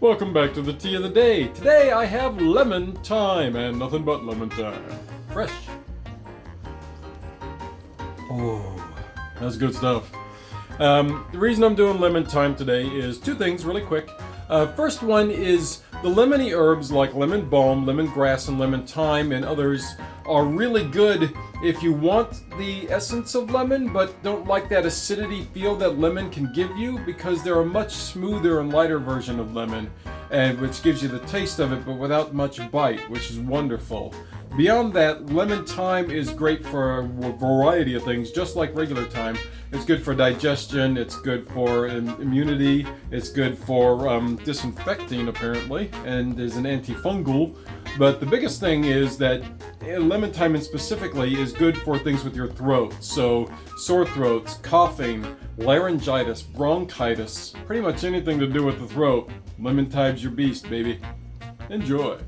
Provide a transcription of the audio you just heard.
welcome back to the tea of the day. Today I have lemon thyme and nothing but lemon thyme. Fresh. Oh, that's good stuff. Um, the reason I'm doing lemon thyme today is two things really quick. Uh, first one is the lemony herbs like lemon balm, lemongrass, and lemon thyme and others are really good if you want the essence of lemon but don't like that acidity feel that lemon can give you because they're a much smoother and lighter version of lemon and which gives you the taste of it but without much bite which is wonderful. Beyond that, lemon thyme is great for a variety of things just like regular thyme. It's good for digestion, it's good for immunity, it's good for um, disinfecting apparently, and is an antifungal. But the biggest thing is that eh, lemon thyme and specifically is good for things with your throat. So sore throats, coughing, laryngitis, bronchitis, pretty much anything to do with the throat. Lemon thyme's your beast, baby. Enjoy.